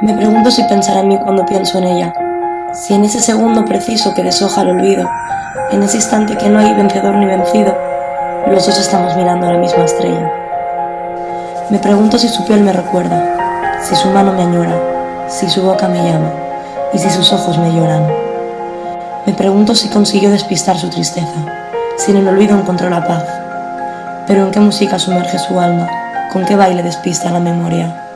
Me pregunto si pensará en mí cuando pienso en ella, si en ese segundo preciso que deshoja el olvido, en ese instante que no hay vencedor ni vencido, los dos estamos mirando a la misma estrella. Me pregunto si su piel me recuerda, si su mano me añora, si su boca me llama y si sus ojos me lloran. Me pregunto si consiguió despistar su tristeza, si en el olvido encontró la paz, pero en qué música sumerge su alma, con qué baile despista la memoria.